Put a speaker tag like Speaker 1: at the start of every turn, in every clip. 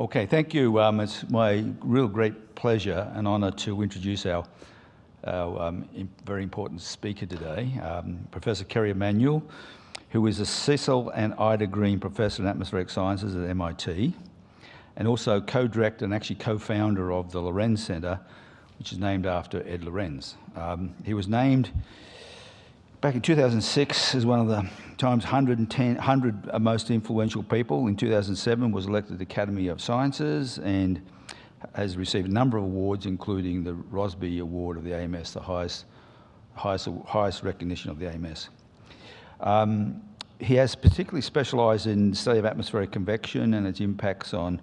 Speaker 1: Okay, thank you. Um, it's my real great pleasure and honour to introduce our, our um, very important speaker today, um, Professor Kerry Emanuel, who is a Cecil and Ida Green Professor in Atmospheric Sciences at MIT, and also co-director and actually co-founder of the Lorenz Centre, which is named after Ed Lorenz. Um, he was named back in 2006 as one of the Times 110, 100 most influential people. In 2007 was elected to the Academy of Sciences and has received a number of awards, including the Rossby Award of the AMS, the highest, highest, highest recognition of the AMS. Um, he has particularly specialised in the study of atmospheric convection and its impacts on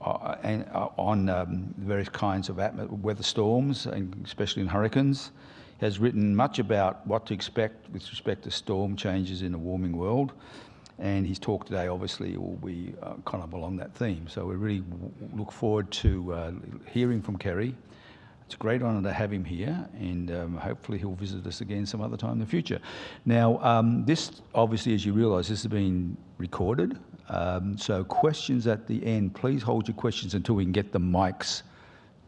Speaker 1: uh, and, uh, on um, various kinds of weather storms, and especially in hurricanes has written much about what to expect with respect to storm changes in a warming world. And his talk today obviously will be uh, kind of along that theme. So we really look forward to uh, hearing from Kerry. It's a great honour to have him here, and um, hopefully he'll visit us again some other time in the future. Now, um, this obviously, as you realise, this has been recorded. Um, so questions at the end, please hold your questions until we can get the mics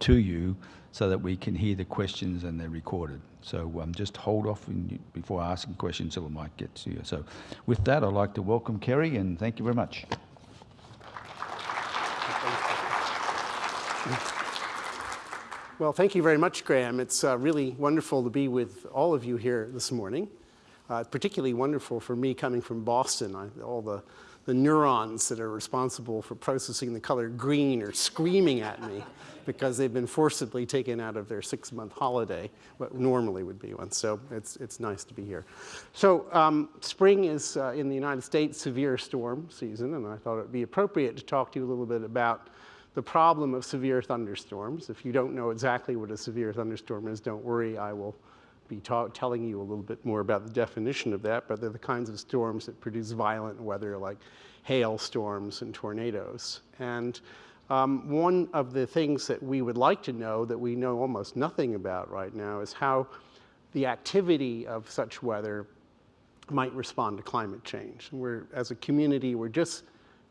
Speaker 1: to you so that we can hear the questions and they're recorded. So um, just hold off in, before asking questions until the mic gets to you. So with that, I'd like to welcome Kerry and thank you very much.
Speaker 2: Well, thank you very much, Graham. It's uh, really wonderful to be with all of you here this morning. Uh, particularly wonderful for me coming from Boston. I, all the the neurons that are responsible for processing the color green are screaming at me because they've been forcibly taken out of their six-month holiday, what normally would be one. So it's, it's nice to be here. So um, spring is, uh, in the United States, severe storm season, and I thought it would be appropriate to talk to you a little bit about the problem of severe thunderstorms. If you don't know exactly what a severe thunderstorm is, don't worry, I will be telling you a little bit more about the definition of that, but they're the kinds of storms that produce violent weather like hailstorms and tornadoes. And um, one of the things that we would like to know that we know almost nothing about right now is how the activity of such weather might respond to climate change. And we're, as a community, we're just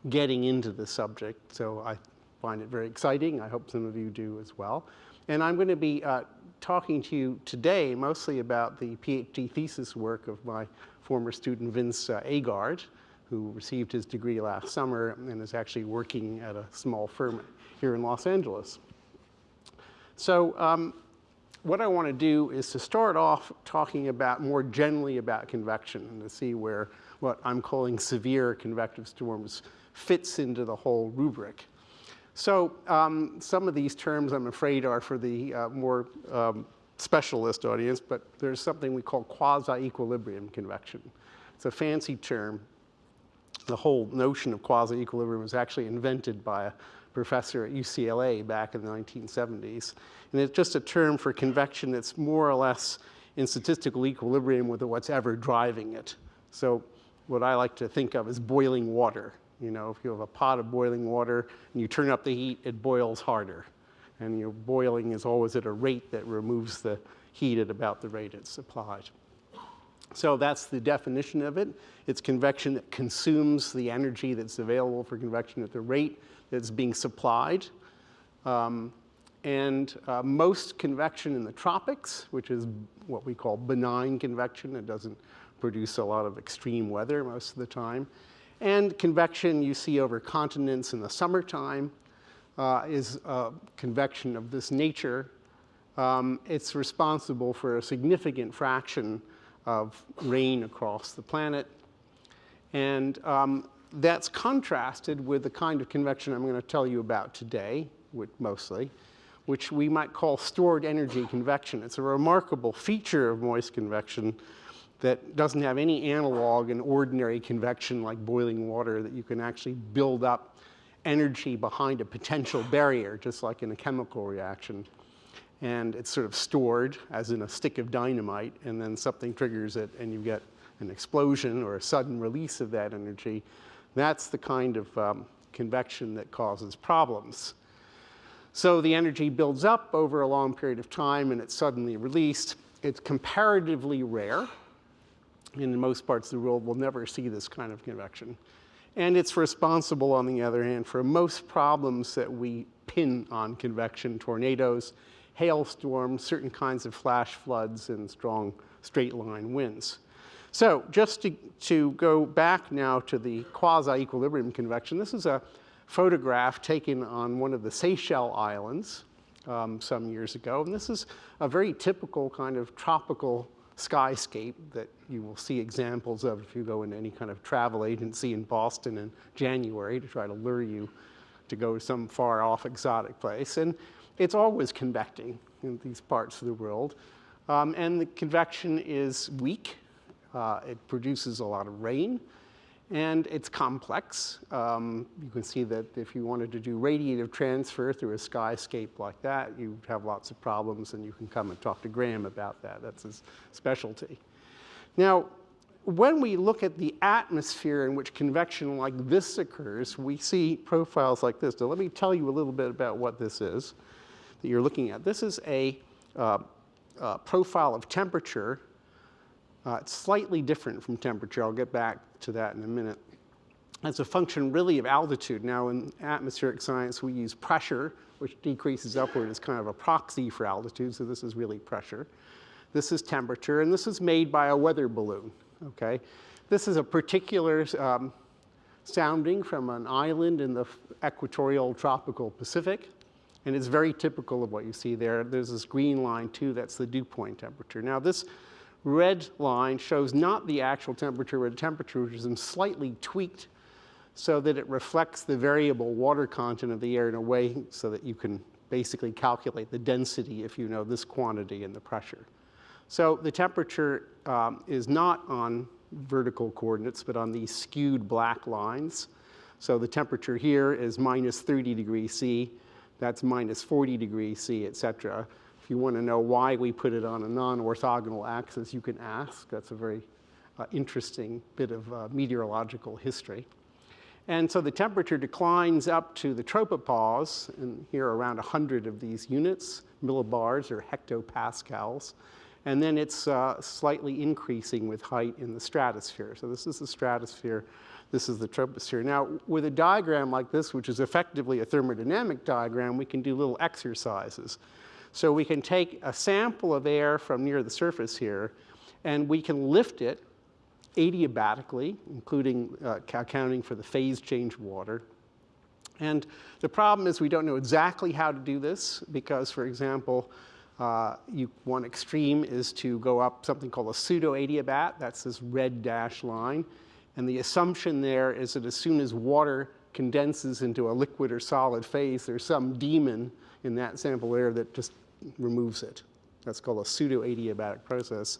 Speaker 2: getting into the subject, so I find it very exciting. I hope some of you do as well. And I'm going to be uh, talking to you today mostly about the PhD thesis work of my former student Vince uh, Agard, who received his degree last summer and is actually working at a small firm here in Los Angeles. So um, what I want to do is to start off talking about more generally about convection and to see where what I'm calling severe convective storms fits into the whole rubric. So um, some of these terms, I'm afraid, are for the uh, more um, specialist audience, but there's something we call quasi-equilibrium convection. It's a fancy term. The whole notion of quasi-equilibrium was actually invented by a professor at UCLA back in the 1970s. And it's just a term for convection that's more or less in statistical equilibrium with what's ever driving it. So what I like to think of as boiling water. You know, if you have a pot of boiling water and you turn up the heat, it boils harder. And your boiling is always at a rate that removes the heat at about the rate it's applied. So that's the definition of it. It's convection that consumes the energy that's available for convection at the rate that's being supplied. Um, and uh, most convection in the tropics, which is what we call benign convection, it doesn't produce a lot of extreme weather most of the time, and convection you see over continents in the summertime uh, is uh, convection of this nature. Um, it's responsible for a significant fraction of rain across the planet. And um, that's contrasted with the kind of convection I'm going to tell you about today, mostly, which we might call stored energy convection. It's a remarkable feature of moist convection that doesn't have any analog in ordinary convection like boiling water that you can actually build up energy behind a potential barrier, just like in a chemical reaction. And it's sort of stored, as in a stick of dynamite, and then something triggers it, and you get an explosion or a sudden release of that energy. That's the kind of um, convection that causes problems. So the energy builds up over a long period of time, and it's suddenly released. It's comparatively rare in most parts of the world, we'll never see this kind of convection. And it's responsible, on the other hand, for most problems that we pin on convection, tornadoes, hailstorms, certain kinds of flash floods, and strong straight line winds. So just to, to go back now to the quasi-equilibrium convection, this is a photograph taken on one of the Seychelles Islands um, some years ago. And this is a very typical kind of tropical skyscape that you will see examples of if you go into any kind of travel agency in Boston in January to try to lure you to go to some far off exotic place. And it's always convecting in these parts of the world. Um, and the convection is weak. Uh, it produces a lot of rain and it's complex. Um, you can see that if you wanted to do radiative transfer through a skyscape like that, you'd have lots of problems, and you can come and talk to Graham about that. That's his specialty. Now, when we look at the atmosphere in which convection like this occurs, we see profiles like this. Now, let me tell you a little bit about what this is that you're looking at. This is a uh, uh, profile of temperature uh, it's slightly different from temperature. I'll get back to that in a minute. It's a function really of altitude. Now in atmospheric science, we use pressure, which decreases upward as kind of a proxy for altitude, so this is really pressure. This is temperature, and this is made by a weather balloon, okay? This is a particular um, sounding from an island in the equatorial tropical Pacific, and it's very typical of what you see there. There's this green line too, that's the dew point temperature. Now this red line shows not the actual temperature, but a temperature which is slightly tweaked so that it reflects the variable water content of the air in a way so that you can basically calculate the density if you know this quantity and the pressure. So the temperature um, is not on vertical coordinates, but on these skewed black lines. So the temperature here is minus 30 degrees C, that's minus 40 degrees C, et cetera. If you want to know why we put it on a non-orthogonal axis, you can ask. That's a very uh, interesting bit of uh, meteorological history. And so the temperature declines up to the tropopause, and here around 100 of these units, millibars or hectopascals. And then it's uh, slightly increasing with height in the stratosphere. So this is the stratosphere, this is the troposphere. Now, with a diagram like this, which is effectively a thermodynamic diagram, we can do little exercises. So we can take a sample of air from near the surface here, and we can lift it adiabatically, including uh, accounting for the phase change of water. And the problem is we don't know exactly how to do this because, for example, uh, you, one extreme is to go up something called a pseudo-adiabat. That's this red dash line. And the assumption there is that as soon as water condenses into a liquid or solid phase, there's some daemon in that sample air that just removes it. That's called a pseudo-adiabatic process.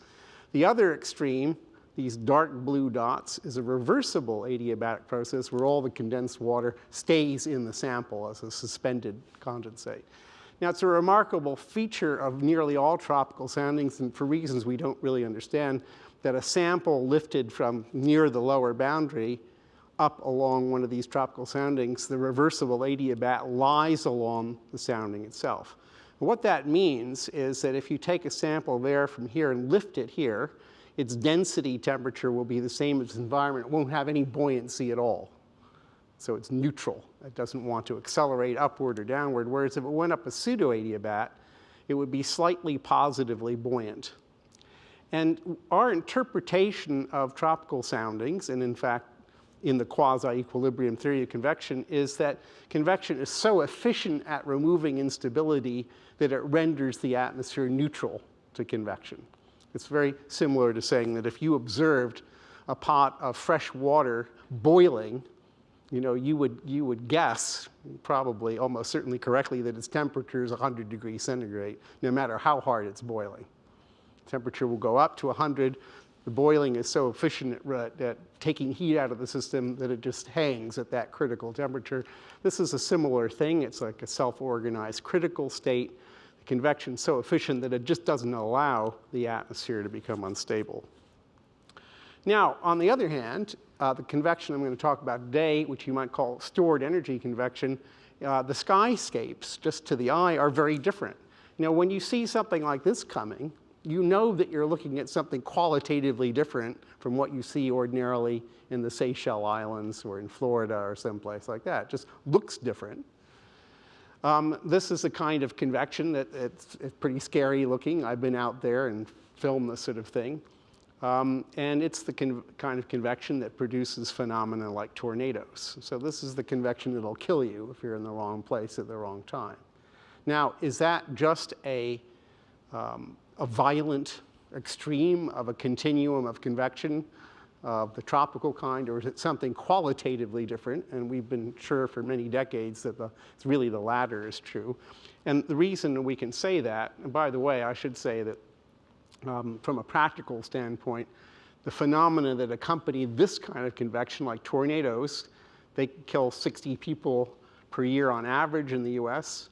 Speaker 2: The other extreme, these dark blue dots, is a reversible adiabatic process where all the condensed water stays in the sample as a suspended condensate. Now, it's a remarkable feature of nearly all tropical soundings, and for reasons we don't really understand, that a sample lifted from near the lower boundary up along one of these tropical soundings, the reversible adiabat lies along the sounding itself. what that means is that if you take a sample air from here and lift it here, its density temperature will be the same as the environment. It won't have any buoyancy at all. So it's neutral. It doesn't want to accelerate upward or downward, whereas if it went up a pseudo-adiabat, it would be slightly positively buoyant. And our interpretation of tropical soundings, and in fact in the quasi-equilibrium theory of convection is that convection is so efficient at removing instability that it renders the atmosphere neutral to convection. It's very similar to saying that if you observed a pot of fresh water boiling, you know, you would, you would guess, probably almost certainly correctly, that its temperature is 100 degrees centigrade, no matter how hard it's boiling. Temperature will go up to 100, the boiling is so efficient at, taking heat out of the system that it just hangs at that critical temperature. This is a similar thing. It's like a self-organized critical state. The convection is so efficient that it just doesn't allow the atmosphere to become unstable. Now, on the other hand, uh, the convection I'm going to talk about today, which you might call stored energy convection, uh, the skyscapes, just to the eye, are very different. You know, when you see something like this coming, you know that you're looking at something qualitatively different from what you see ordinarily in the Seychelles Islands or in Florida or someplace like that. It just looks different. Um, this is a kind of convection that it's, it's, pretty scary looking. I've been out there and filmed this sort of thing. Um, and it's the kind of convection that produces phenomena like tornadoes. So this is the convection that'll kill you if you're in the wrong place at the wrong time. Now, is that just a, um, a violent extreme of a continuum of convection of the tropical kind, or is it something qualitatively different? And we've been sure for many decades that the, it's really the latter is true. And the reason we can say that, and by the way, I should say that um, from a practical standpoint, the phenomena that accompany this kind of convection, like tornadoes, they kill 60 people per year on average in the US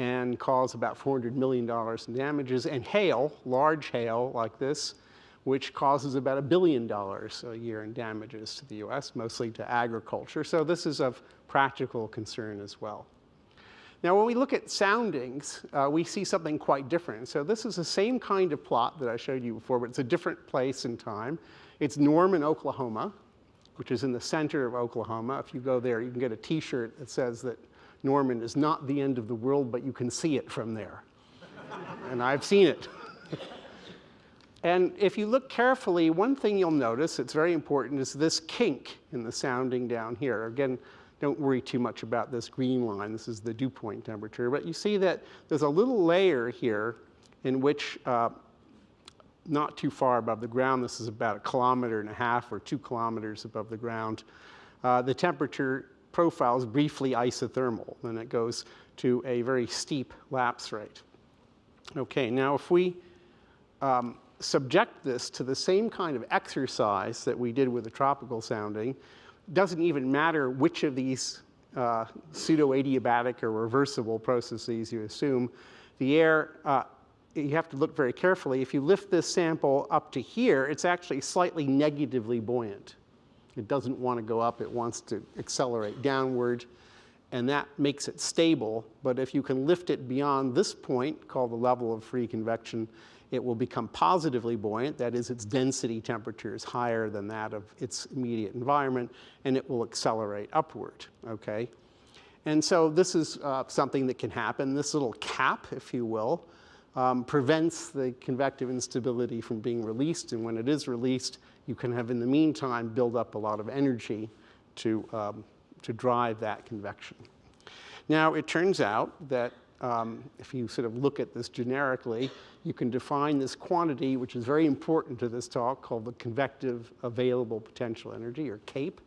Speaker 2: and cause about $400 million in damages. And hail, large hail like this, which causes about a billion dollars a year in damages to the US, mostly to agriculture. So this is of practical concern as well. Now, when we look at soundings, uh, we see something quite different. So this is the same kind of plot that I showed you before, but it's a different place and time. It's Norman, Oklahoma, which is in the center of Oklahoma. If you go there, you can get a t-shirt that says that Norman is not the end of the world, but you can see it from there. and I've seen it. and if you look carefully, one thing you'll notice, it's very important, is this kink in the sounding down here. Again, don't worry too much about this green line. This is the dew point temperature. But you see that there's a little layer here in which uh, not too far above the ground, this is about a kilometer and a half or two kilometers above the ground, uh, the temperature profile is briefly isothermal. Then it goes to a very steep lapse rate. Okay, now if we um, subject this to the same kind of exercise that we did with the tropical sounding, doesn't even matter which of these uh, pseudo-adiabatic or reversible processes you assume. The air, uh, you have to look very carefully. If you lift this sample up to here, it's actually slightly negatively buoyant. It doesn't want to go up, it wants to accelerate downward, and that makes it stable. But if you can lift it beyond this point, called the level of free convection, it will become positively buoyant, that is, its density temperature is higher than that of its immediate environment, and it will accelerate upward, okay? And so this is uh, something that can happen. This little cap, if you will, um, prevents the convective instability from being released, and when it is released, you can have, in the meantime, build up a lot of energy to, um, to drive that convection. Now, it turns out that um, if you sort of look at this generically, you can define this quantity, which is very important to this talk, called the convective available potential energy, or CAPE.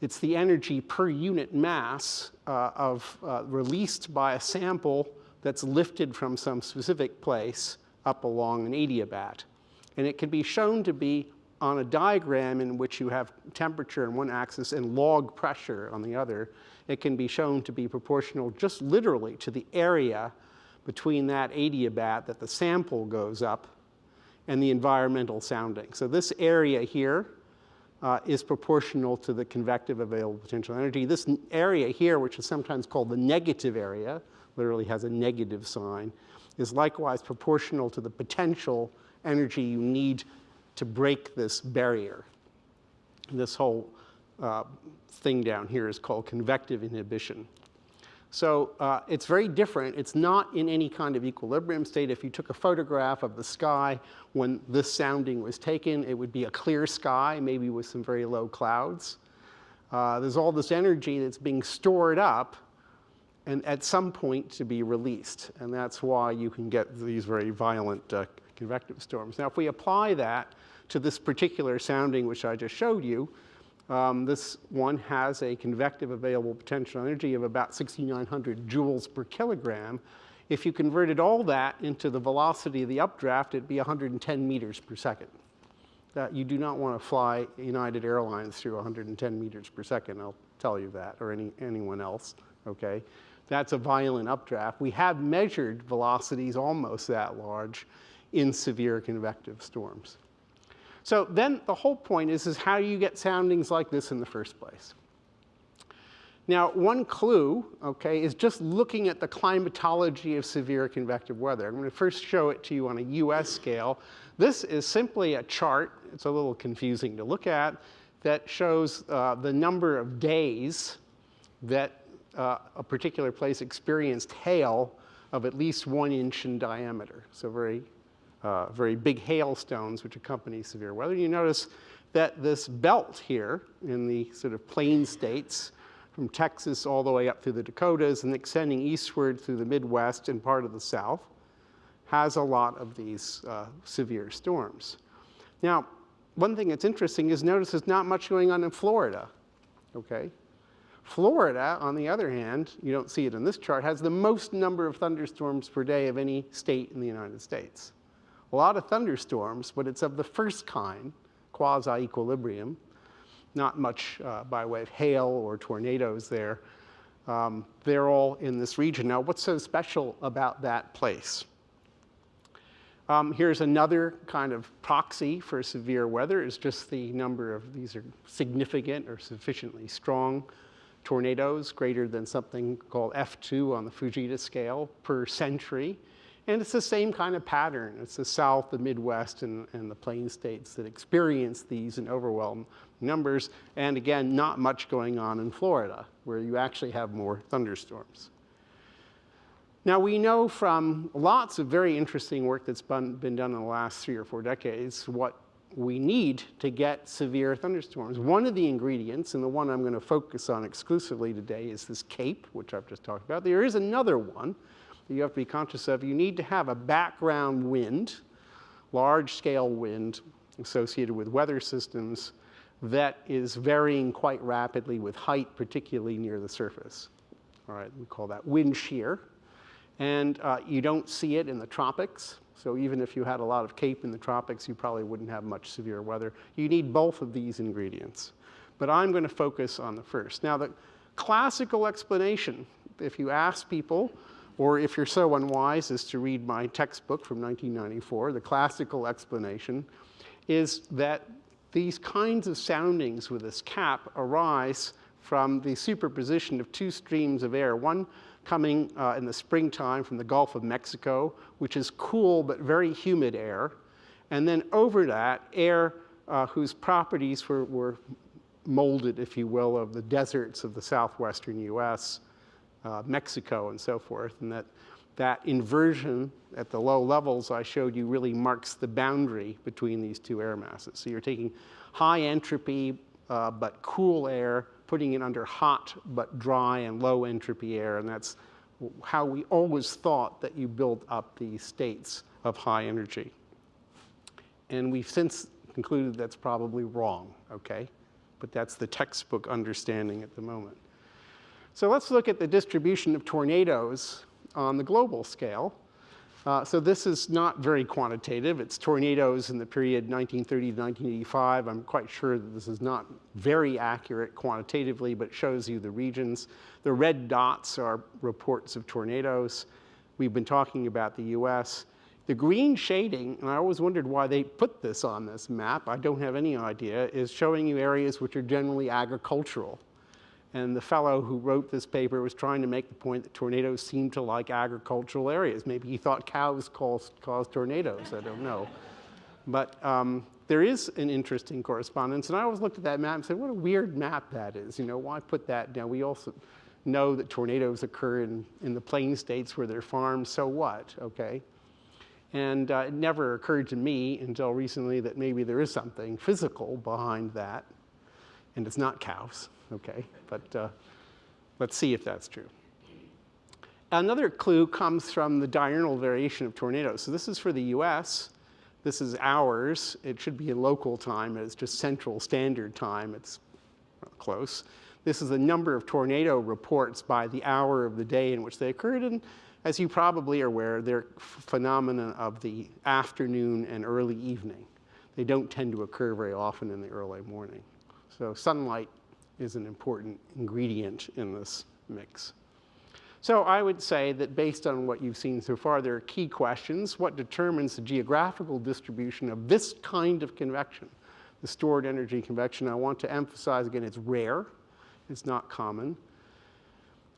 Speaker 2: It's the energy per unit mass uh, of uh, released by a sample that's lifted from some specific place up along an adiabat. And it can be shown to be on a diagram in which you have temperature on one axis and log pressure on the other, it can be shown to be proportional just literally to the area between that adiabat that the sample goes up and the environmental sounding. So this area here uh, is proportional to the convective available potential energy. This area here, which is sometimes called the negative area, literally has a negative sign, is likewise proportional to the potential energy you need to break this barrier. This whole uh, thing down here is called convective inhibition. So uh, it's very different. It's not in any kind of equilibrium state. If you took a photograph of the sky when this sounding was taken, it would be a clear sky, maybe with some very low clouds. Uh, there's all this energy that's being stored up and at some point to be released. And that's why you can get these very violent uh, convective storms. Now, if we apply that to this particular sounding which I just showed you, um, this one has a convective available potential energy of about 6,900 joules per kilogram. If you converted all that into the velocity of the updraft, it'd be 110 meters per second. That you do not want to fly United Airlines through 110 meters per second, I'll tell you that, or any, anyone else, okay? That's a violent updraft. We have measured velocities almost that large in severe convective storms. So then the whole point is, is how do you get soundings like this in the first place? Now, one clue, okay, is just looking at the climatology of severe convective weather. I'm going to first show it to you on a US scale. This is simply a chart, it's a little confusing to look at, that shows uh, the number of days that uh, a particular place experienced hail of at least one inch in diameter. So very, uh, very big hailstones which accompany severe weather. You notice that this belt here in the sort of plain states from Texas all the way up through the Dakotas and extending eastward through the Midwest and part of the South, has a lot of these uh, severe storms. Now, one thing that's interesting is notice there's not much going on in Florida, okay? Florida, on the other hand, you don't see it in this chart, has the most number of thunderstorms per day of any state in the United States. A lot of thunderstorms, but it's of the first kind, quasi-equilibrium, not much uh, by way of hail or tornadoes there. Um, they're all in this region. Now, what's so special about that place? Um, here's another kind of proxy for severe weather is just the number of these are significant or sufficiently strong tornadoes greater than something called F2 on the Fujita scale per century. And it's the same kind of pattern. It's the South, the Midwest, and, and the Plain States that experience these in overwhelming numbers. And again, not much going on in Florida, where you actually have more thunderstorms. Now, we know from lots of very interesting work that's been, been done in the last three or four decades what we need to get severe thunderstorms. One of the ingredients, and the one I'm going to focus on exclusively today, is this CAPE, which I've just talked about. There is another one that you have to be conscious of. You need to have a background wind, large-scale wind associated with weather systems that is varying quite rapidly with height, particularly near the surface. All right, we call that wind shear. And uh, you don't see it in the tropics. So even if you had a lot of CAPE in the tropics, you probably wouldn't have much severe weather. You need both of these ingredients. But I'm going to focus on the first. Now, the classical explanation, if you ask people, or if you're so unwise as to read my textbook from 1994, the classical explanation is that these kinds of soundings with this cap arise from the superposition of two streams of air, one coming uh, in the springtime from the Gulf of Mexico, which is cool but very humid air, and then over that, air uh, whose properties were, were, molded, if you will, of the deserts of the southwestern US, uh, Mexico, and so forth, and that that inversion at the low levels I showed you really marks the boundary between these two air masses. So you're taking high entropy uh, but cool air, putting it under hot but dry and low entropy air, and that's how we always thought that you build up these states of high energy. And we've since concluded that's probably wrong, okay? But that's the textbook understanding at the moment. So let's look at the distribution of tornadoes on the global scale. Uh, so this is not very quantitative. It's tornadoes in the period 1930 to 1985. I'm quite sure that this is not very accurate quantitatively, but shows you the regions. The red dots are reports of tornadoes. We've been talking about the US. The green shading, and I always wondered why they put this on this map, I don't have any idea, is showing you areas which are generally agricultural. And the fellow who wrote this paper was trying to make the point that tornadoes seem to like agricultural areas. Maybe he thought cows cause, cause tornadoes, I don't know. But um, there is an interesting correspondence. And I always looked at that map and said, what a weird map that is. You know, why put that down? We also know that tornadoes occur in, in the plain states where they're farmed, so what, okay? And uh, it never occurred to me until recently that maybe there is something physical behind that, and it's not cows okay? But uh, let's see if that's true. Another clue comes from the diurnal variation of tornadoes. So this is for the US. This is hours. It should be in local time. It's just central standard time. It's close. This is the number of tornado reports by the hour of the day in which they occurred. And as you probably are aware, they're phenomena of the afternoon and early evening. They don't tend to occur very often in the early morning. So sunlight is an important ingredient in this mix. So I would say that based on what you've seen so far, there are key questions. What determines the geographical distribution of this kind of convection, the stored energy convection? I want to emphasize again, it's rare. It's not common.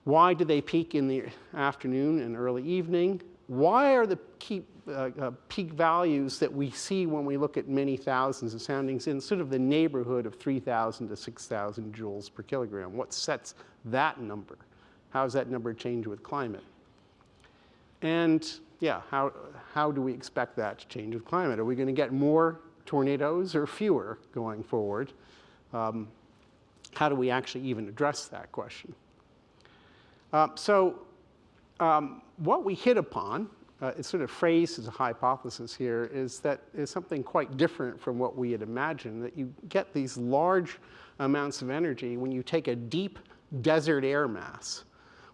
Speaker 2: Why do they peak in the afternoon and early evening? Why are the key, uh, uh, peak values that we see when we look at many thousands of soundings in sort of the neighborhood of 3,000 to 6,000 joules per kilogram? What sets that number? How does that number change with climate? And yeah, how, how do we expect that to change with climate? Are we going to get more tornadoes or fewer going forward? Um, how do we actually even address that question? Uh, so um, what we hit upon, uh, it's sort of phrased as a hypothesis here, is that is something quite different from what we had imagined, that you get these large amounts of energy when you take a deep desert air mass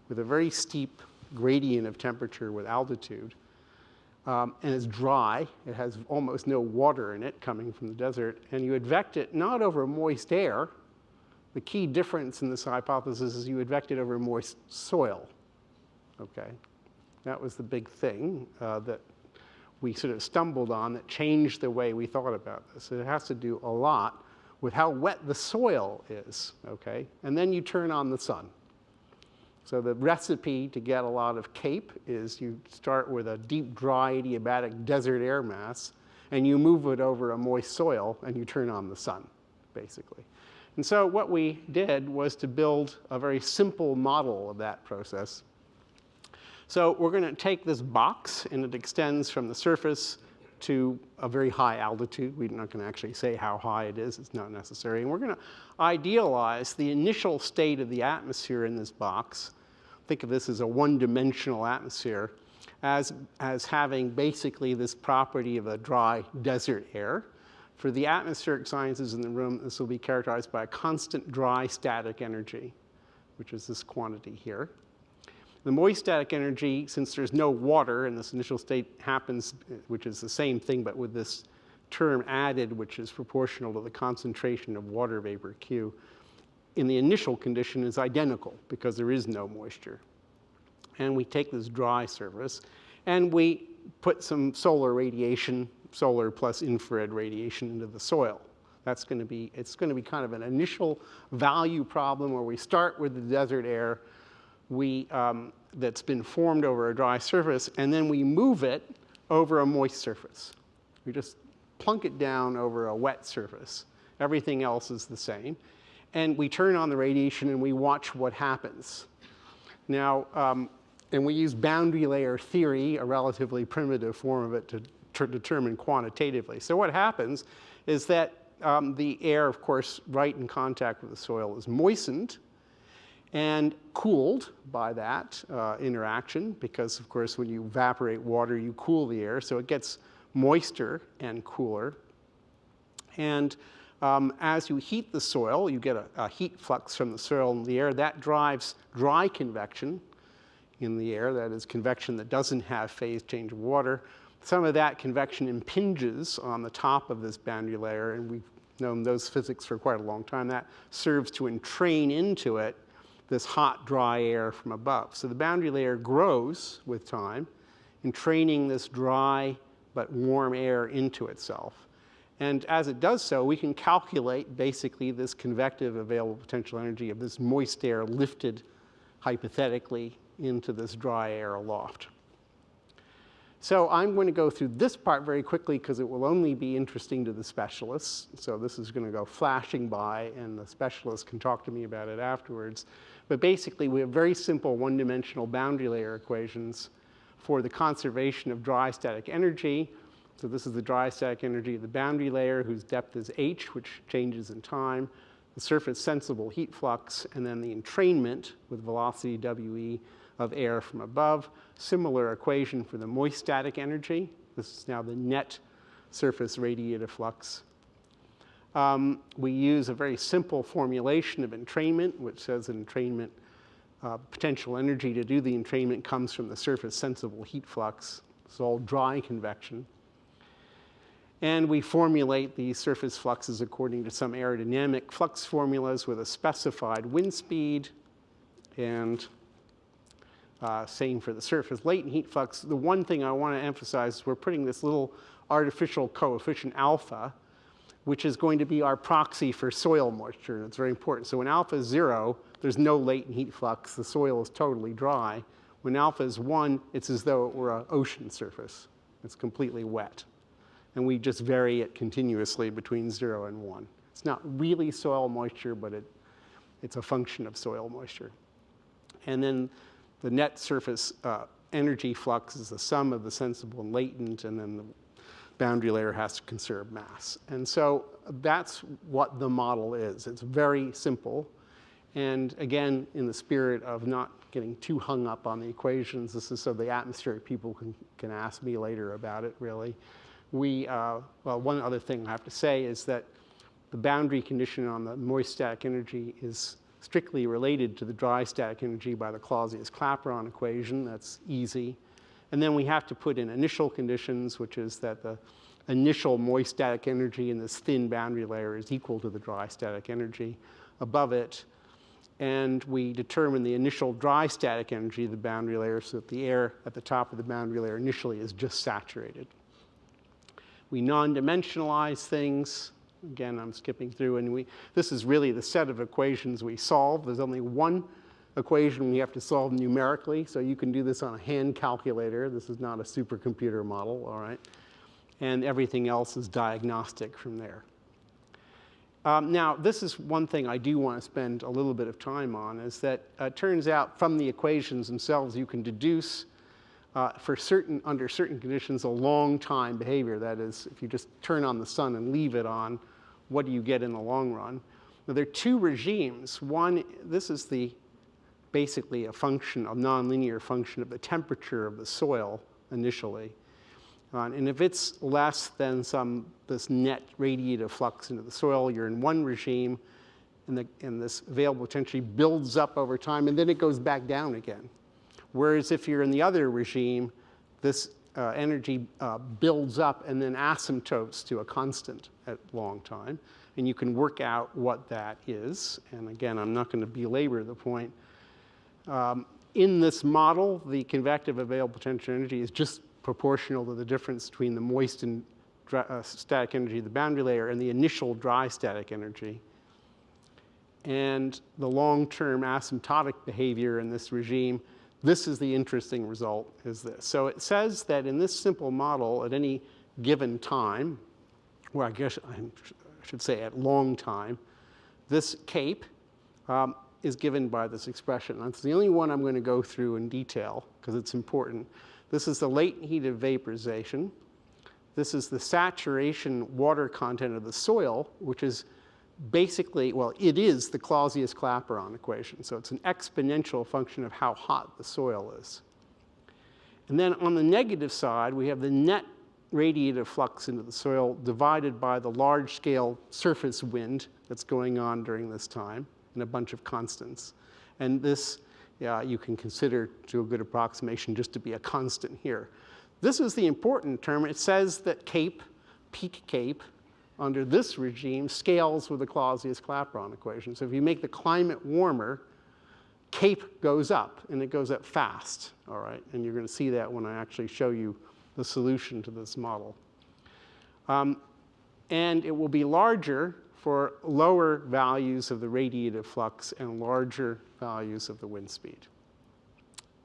Speaker 2: with a very steep gradient of temperature with altitude, um, and it's dry, it has almost no water in it coming from the desert, and you advect it not over moist air, the key difference in this hypothesis is you advect it over moist soil, okay? That was the big thing uh, that we sort of stumbled on that changed the way we thought about this. It has to do a lot with how wet the soil is, okay? And then you turn on the sun. So the recipe to get a lot of CAPE is you start with a deep, dry, adiabatic desert air mass, and you move it over a moist soil, and you turn on the sun, basically. And so what we did was to build a very simple model of that process. So we're going to take this box, and it extends from the surface to a very high altitude. We're not going to actually say how high it is. It's not necessary. And we're going to idealize the initial state of the atmosphere in this box. Think of this as a one-dimensional atmosphere as, as having basically this property of a dry desert air. For the atmospheric sciences in the room, this will be characterized by a constant dry static energy, which is this quantity here. The moist static energy, since there's no water and this initial state happens, which is the same thing but with this term added, which is proportional to the concentration of water vapor Q, in the initial condition is identical because there is no moisture. And we take this dry surface and we put some solar radiation, solar plus infrared radiation into the soil. That's going to be, it's going to be kind of an initial value problem where we start with the desert air, we, um, that's been formed over a dry surface, and then we move it over a moist surface. We just plunk it down over a wet surface. Everything else is the same. And we turn on the radiation and we watch what happens. Now, um, and we use boundary layer theory, a relatively primitive form of it, to, to determine quantitatively. So what happens is that um, the air, of course, right in contact with the soil is moistened, and cooled by that uh, interaction because, of course, when you evaporate water, you cool the air, so it gets moister and cooler. And um, as you heat the soil, you get a, a, heat flux from the soil and the air. That drives dry convection in the air, that is convection that doesn't have phase change of water. Some of that convection impinges on the top of this boundary layer, and we've known those physics for quite a long time. That serves to entrain into it this hot, dry air from above. So the boundary layer grows with time, entraining this dry but warm air into itself. And as it does so, we can calculate basically this convective available potential energy of this moist air lifted hypothetically into this dry air aloft. So I'm going to go through this part very quickly because it will only be interesting to the specialists. So this is going to go flashing by and the specialists can talk to me about it afterwards. But basically, we have very simple one-dimensional boundary layer equations for the conservation of dry static energy. So this is the dry static energy of the boundary layer whose depth is h, which changes in time, the surface sensible heat flux, and then the entrainment with velocity we of air from above. Similar equation for the moist static energy. This is now the net surface radiative flux um, we use a very simple formulation of entrainment, which says entrainment uh, potential energy to do the entrainment comes from the surface sensible heat flux. It's all dry convection. And we formulate the surface fluxes according to some aerodynamic flux formulas with a specified wind speed and uh, same for the surface latent heat flux. The one thing I want to emphasize is we're putting this little artificial coefficient alpha which is going to be our proxy for soil moisture. It's very important. So when alpha is zero, there's no latent heat flux. The soil is totally dry. When alpha is one, it's as though it were an ocean surface. It's completely wet. And we just vary it continuously between zero and one. It's not really soil moisture, but it, it's a function of soil moisture. And then the net surface uh, energy flux is the sum of the sensible and latent, and then the boundary layer has to conserve mass. And so that's what the model is. It's very simple. And again, in the spirit of not getting too hung up on the equations, this is so the atmospheric people can, can ask me later about it, really. We, uh, well, one other thing I have to say is that the boundary condition on the moist static energy is strictly related to the dry static energy by the Clausius-Clapeyron equation. That's easy. And then we have to put in initial conditions, which is that the initial moist static energy in this thin boundary layer is equal to the dry static energy above it. And we determine the initial dry static energy of the boundary layer so that the air at the top of the boundary layer initially is just saturated. We non-dimensionalize things Again, I'm skipping through, and we, this is really the set of equations we solve. There's only one equation we have to solve numerically, so you can do this on a hand calculator. This is not a supercomputer model, all right? And everything else is diagnostic from there. Um, now, this is one thing I do want to spend a little bit of time on, is that uh, it turns out from the equations themselves you can deduce uh, for certain, under certain conditions, a long time behavior. That is, if you just turn on the sun and leave it on, what do you get in the long run? Now, there are two regimes. One, this is the basically a function, a nonlinear function of the temperature of the soil initially. Uh, and if it's less than some, this net radiative flux into the soil, you're in one regime, and, the, and this available potential builds up over time, and then it goes back down again. Whereas if you're in the other regime, this uh, energy uh, builds up and then asymptotes to a constant at long time. And you can work out what that is. And again, I'm not going to belabor the point. Um, in this model, the convective available potential energy is just proportional to the difference between the moist and uh, static energy of the boundary layer and the initial dry static energy. And the long-term asymptotic behavior in this regime this is the interesting result, is this. So it says that in this simple model, at any given time, or I guess I should say at long time, this cape um, is given by this expression. That's the only one I'm going to go through in detail because it's important. This is the latent heat of vaporization. This is the saturation water content of the soil, which is basically, well, it is the Clausius-Clapeyron equation. So it's an exponential function of how hot the soil is. And then on the negative side, we have the net radiative flux into the soil divided by the large-scale surface wind that's going on during this time and a bunch of constants. And this, yeah, you can consider to a good approximation just to be a constant here. This is the important term. It says that CAPE, peak CAPE, under this regime scales with the Clausius-Clapeyron equation. So if you make the climate warmer, CAPE goes up, and it goes up fast, all right? And you're going to see that when I actually show you the solution to this model. Um, and it will be larger for lower values of the radiative flux and larger values of the wind speed.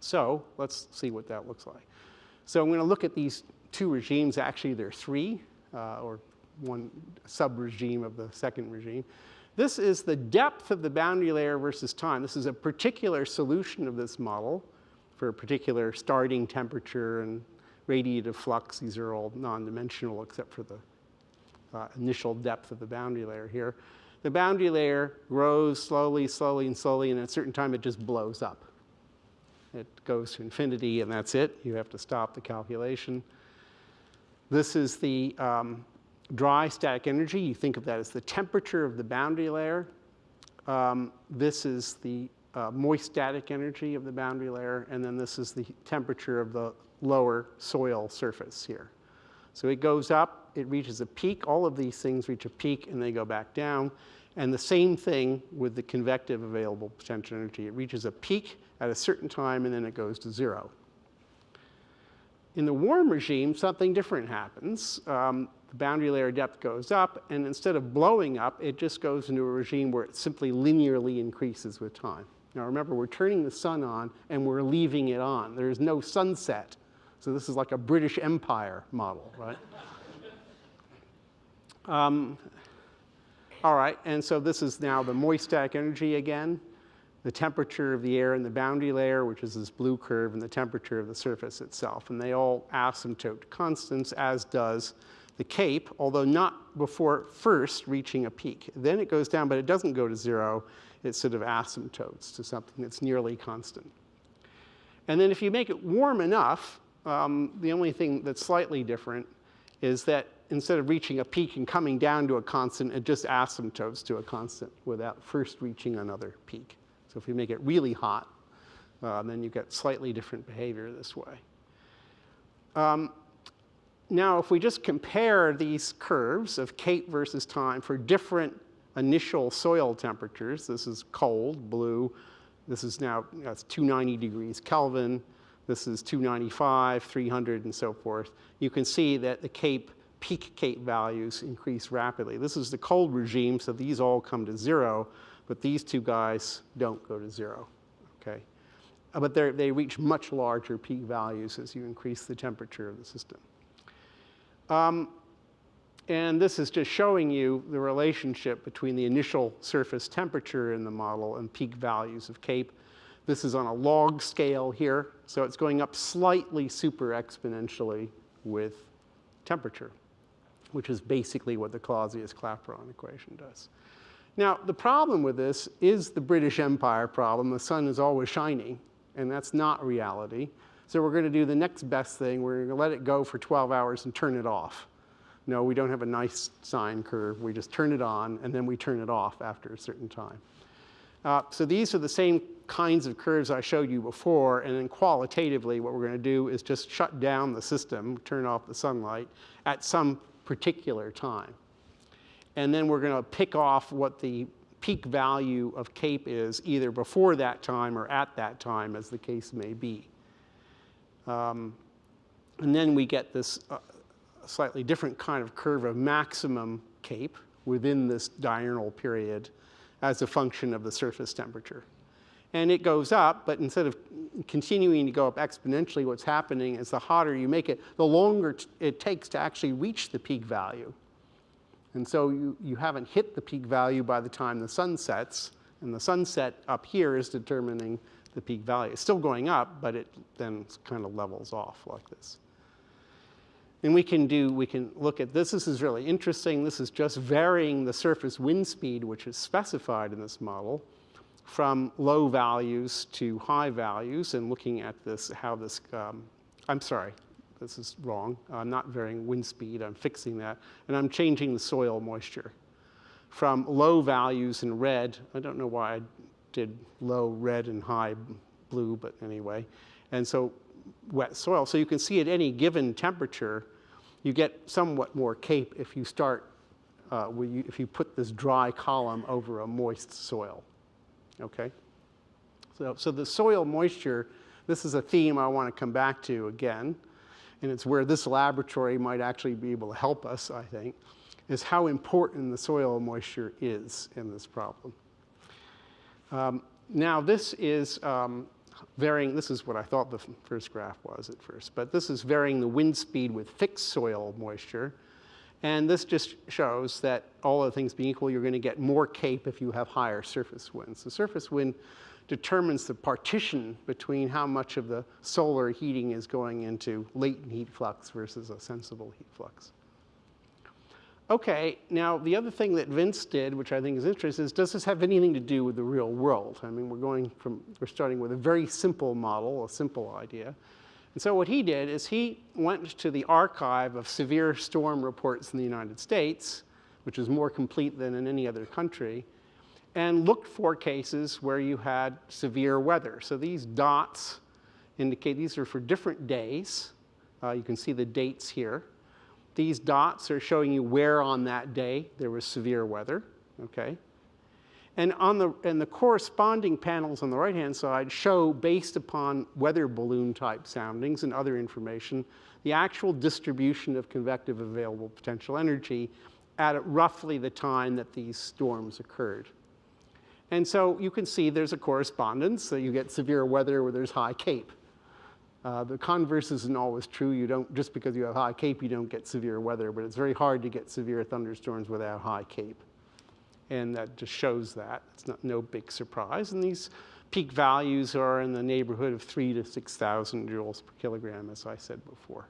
Speaker 2: So let's see what that looks like. So I'm going to look at these two regimes. Actually, there are three, uh, or one sub-regime of the second regime. This is the depth of the boundary layer versus time. This is a particular solution of this model for a particular starting temperature and radiative flux. These are all non-dimensional except for the uh, initial depth of the boundary layer here. The boundary layer grows slowly, slowly, and slowly, and at a certain time it just blows up. It goes to infinity, and that's it. You have to stop the calculation. This is the um, dry static energy, you think of that as the temperature of the boundary layer. Um, this is the uh, moist static energy of the boundary layer, and then this is the temperature of the lower soil surface here. So it goes up, it reaches a peak, all of these things reach a peak and they go back down. And the same thing with the convective available potential energy. It reaches a peak at a certain time and then it goes to zero. In the warm regime, something different happens. Um, the boundary layer depth goes up, and instead of blowing up, it just goes into a regime where it simply linearly increases with time. Now remember, we're turning the sun on and we're leaving it on. There's no sunset. So this is like a British Empire model, right? um, all right, and so this is now the moist static energy again, the temperature of the air in the boundary layer, which is this blue curve, and the temperature of the surface itself. And they all asymptote constants, as does the cape, although not before first reaching a peak. Then it goes down, but it doesn't go to zero. It sort of asymptotes to something that's nearly constant. And then if you make it warm enough, um, the only thing that's slightly different is that instead of reaching a peak and coming down to a constant, it just asymptotes to a constant without first reaching another peak. So if you make it really hot, uh, then you get slightly different behavior this way. Um, now, if we just compare these curves of CAPE versus time for different initial soil temperatures, this is cold, blue, this is now that's 290 degrees Kelvin, this is 295, 300, and so forth. You can see that the CAPE, peak CAPE values increase rapidly. This is the cold regime, so these all come to zero, but these two guys don't go to zero, okay? Uh, but they reach much larger peak values as you increase the temperature of the system. Um, and this is just showing you the relationship between the initial surface temperature in the model and peak values of CAPE. This is on a log scale here, so it's going up slightly super exponentially with temperature, which is basically what the Clausius-Clapeyron equation does. Now, the problem with this is the British Empire problem. The sun is always shining, and that's not reality. So we're going to do the next best thing. We're going to let it go for 12 hours and turn it off. No, we don't have a nice sine curve. We just turn it on, and then we turn it off after a certain time. Uh, so these are the same kinds of curves I showed you before, and then qualitatively what we're going to do is just shut down the system, turn off the sunlight at some particular time. And then we're going to pick off what the peak value of CAPE is either before that time or at that time, as the case may be. Um, and then we get this uh, slightly different kind of curve of maximum CAPE within this diurnal period as a function of the surface temperature. And it goes up, but instead of continuing to go up exponentially, what's happening is the hotter you make it, the longer it takes to actually reach the peak value. And so you, you haven't hit the peak value by the time the sun sets, and the sunset up here is determining the peak value. It's still going up, but it then kind of levels off like this. And we can do, we can look at this. This is really interesting. This is just varying the surface wind speed, which is specified in this model, from low values to high values, and looking at this, how this, um, I'm sorry, this is wrong. I'm not varying wind speed, I'm fixing that. And I'm changing the soil moisture from low values in red. I don't know why I did low red and high blue, but anyway. And so wet soil. So you can see at any given temperature, you get somewhat more CAPE if you start, uh, if you put this dry column over a moist soil, okay? So, so the soil moisture, this is a theme I want to come back to again, and it's where this laboratory might actually be able to help us, I think, is how important the soil moisture is in this problem. Um, now this is um, varying, this is what I thought the first graph was at first, but this is varying the wind speed with fixed soil moisture. And this just shows that all other things being equal, you're going to get more CAPE if you have higher surface winds. The surface wind determines the partition between how much of the solar heating is going into latent heat flux versus a sensible heat flux. Okay, now the other thing that Vince did, which I think is interesting, is does this have anything to do with the real world? I mean, we're going from, we're starting with a very simple model, a simple idea. And so what he did is he went to the archive of severe storm reports in the United States, which is more complete than in any other country, and looked for cases where you had severe weather. So these dots indicate these are for different days. Uh, you can see the dates here. These dots are showing you where on that day there was severe weather, okay? And on the, and the corresponding panels on the right-hand side show, based upon weather balloon type soundings and other information, the actual distribution of convective available potential energy at roughly the time that these storms occurred. And so you can see there's a correspondence, so you get severe weather where there's high CAPE. Uh, the converse isn't always true. You don't, just because you have high CAPE, you don't get severe weather, but it's very hard to get severe thunderstorms without high CAPE. And that just shows that. It's not, no big surprise. And these peak values are in the neighborhood of three to 6,000 joules per kilogram, as I said before.